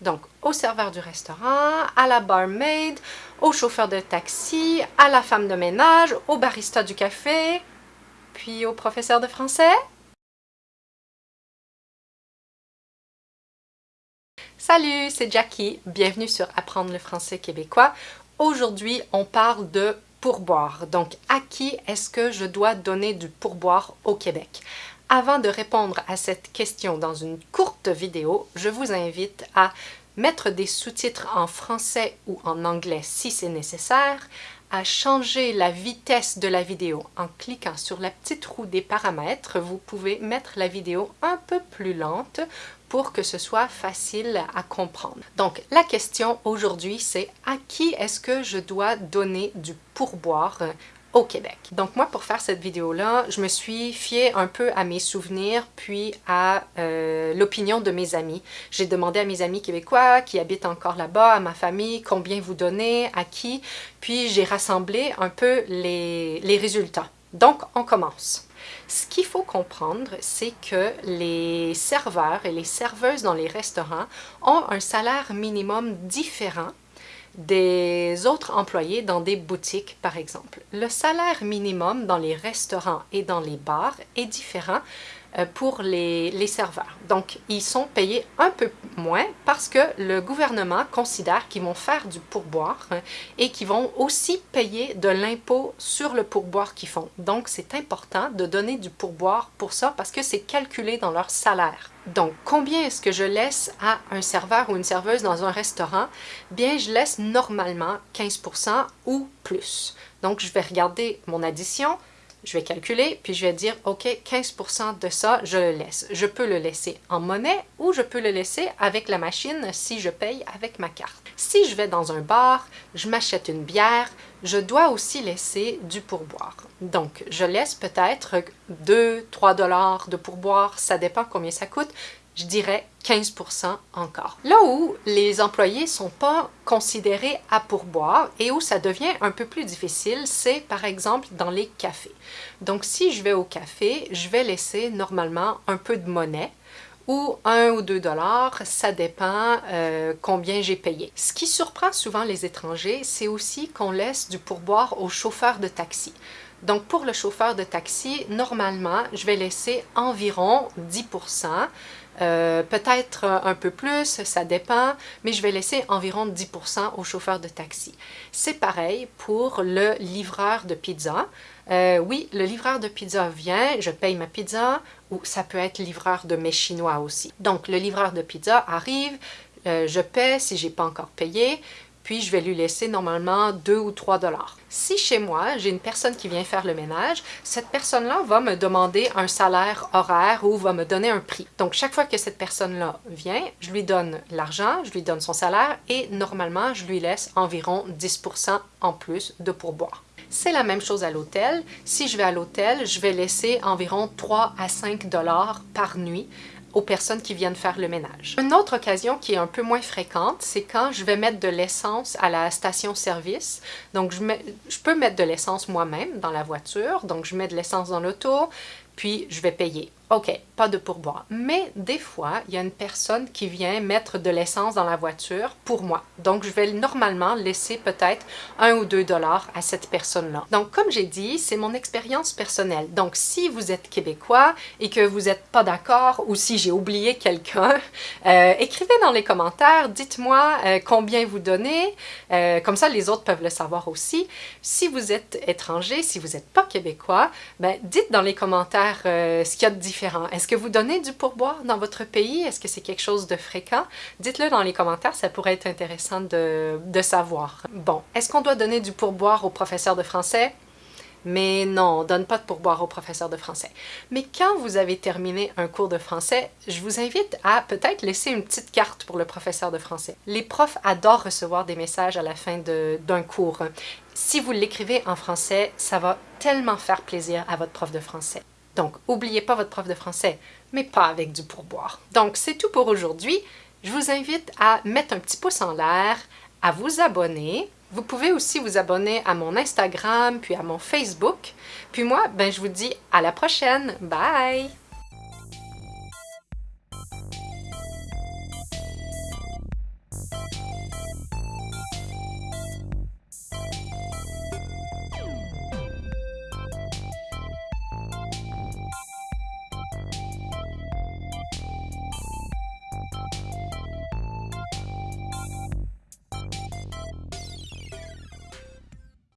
Donc, au serveur du restaurant, à la barmaid, au chauffeur de taxi, à la femme de ménage, au barista du café, puis au professeur de français. Salut, c'est Jackie. Bienvenue sur Apprendre le français québécois. Aujourd'hui, on parle de pourboire. Donc, à qui est-ce que je dois donner du pourboire au Québec? Avant de répondre à cette question dans une courte vidéo, je vous invite à mettre des sous-titres en français ou en anglais si c'est nécessaire, à changer la vitesse de la vidéo en cliquant sur la petite roue des paramètres. Vous pouvez mettre la vidéo un peu plus lente pour que ce soit facile à comprendre. Donc, la question aujourd'hui, c'est à qui est-ce que je dois donner du pourboire au Québec. Donc moi, pour faire cette vidéo-là, je me suis fiée un peu à mes souvenirs, puis à euh, l'opinion de mes amis. J'ai demandé à mes amis québécois qui habitent encore là-bas, à ma famille, combien vous donnez, à qui, puis j'ai rassemblé un peu les, les résultats. Donc, on commence. Ce qu'il faut comprendre, c'est que les serveurs et les serveuses dans les restaurants ont un salaire minimum différent des autres employés dans des boutiques, par exemple. Le salaire minimum dans les restaurants et dans les bars est différent pour les, les, serveurs. Donc, ils sont payés un peu moins parce que le gouvernement considère qu'ils vont faire du pourboire hein, et qu'ils vont aussi payer de l'impôt sur le pourboire qu'ils font. Donc, c'est important de donner du pourboire pour ça parce que c'est calculé dans leur salaire. Donc, combien est-ce que je laisse à un serveur ou une serveuse dans un restaurant? Bien, je laisse normalement 15% ou plus. Donc, je vais regarder mon addition, je vais calculer, puis je vais dire, OK, 15% de ça, je le laisse. Je peux le laisser en monnaie ou je peux le laisser avec la machine si je paye avec ma carte. Si je vais dans un bar, je m'achète une bière, je dois aussi laisser du pourboire. Donc, je laisse peut-être 2-3 dollars de pourboire, ça dépend combien ça coûte, je dirais 15% encore. Là où les employés ne sont pas considérés à pourboire et où ça devient un peu plus difficile, c'est par exemple dans les cafés. Donc si je vais au café, je vais laisser normalement un peu de monnaie ou 1 ou 2 dollars, ça dépend euh, combien j'ai payé. Ce qui surprend souvent les étrangers, c'est aussi qu'on laisse du pourboire aux chauffeurs de taxi. Donc pour le chauffeur de taxi, normalement, je vais laisser environ 10% euh, peut-être un peu plus, ça dépend, mais je vais laisser environ 10% au chauffeur de taxi. C'est pareil pour le livreur de pizza. Euh, oui, le livreur de pizza vient, je paye ma pizza, ou ça peut être livreur de mes chinois aussi. Donc, le livreur de pizza arrive, euh, je paie si j'ai pas encore payé, puis je vais lui laisser normalement 2 ou 3 dollars. Si chez moi, j'ai une personne qui vient faire le ménage, cette personne-là va me demander un salaire horaire ou va me donner un prix. Donc, chaque fois que cette personne-là vient, je lui donne l'argent, je lui donne son salaire et normalement, je lui laisse environ 10% en plus de pourboire. C'est la même chose à l'hôtel. Si je vais à l'hôtel, je vais laisser environ 3 à 5 dollars par nuit aux personnes qui viennent faire le ménage. Une autre occasion qui est un peu moins fréquente, c'est quand je vais mettre de l'essence à la station-service. Donc, je, je peux mettre de l'essence moi-même dans la voiture. Donc, je mets de l'essence dans l'auto, puis je vais payer. OK, pas de pourboire. Mais des fois, il y a une personne qui vient mettre de l'essence dans la voiture pour moi. Donc, je vais normalement laisser peut-être un ou deux dollars à cette personne-là. Donc, comme j'ai dit, c'est mon expérience personnelle. Donc, si vous êtes québécois et que vous n'êtes pas d'accord ou si j'ai oublié quelqu'un, euh, écrivez dans les commentaires, dites-moi euh, combien vous donnez. Euh, comme ça, les autres peuvent le savoir aussi. Si vous êtes étranger, si vous n'êtes pas québécois, ben, dites dans les commentaires ce qu'il y a de est-ce que vous donnez du pourboire dans votre pays? Est-ce que c'est quelque chose de fréquent? Dites-le dans les commentaires, ça pourrait être intéressant de, de savoir. Bon, est-ce qu'on doit donner du pourboire aux professeurs de français? Mais non, on donne pas de pourboire aux professeurs de français. Mais quand vous avez terminé un cours de français, je vous invite à peut-être laisser une petite carte pour le professeur de français. Les profs adorent recevoir des messages à la fin d'un cours. Si vous l'écrivez en français, ça va tellement faire plaisir à votre prof de français. Donc, n'oubliez pas votre prof de français, mais pas avec du pourboire. Donc, c'est tout pour aujourd'hui. Je vous invite à mettre un petit pouce en l'air, à vous abonner. Vous pouvez aussi vous abonner à mon Instagram, puis à mon Facebook. Puis moi, ben, je vous dis à la prochaine. Bye!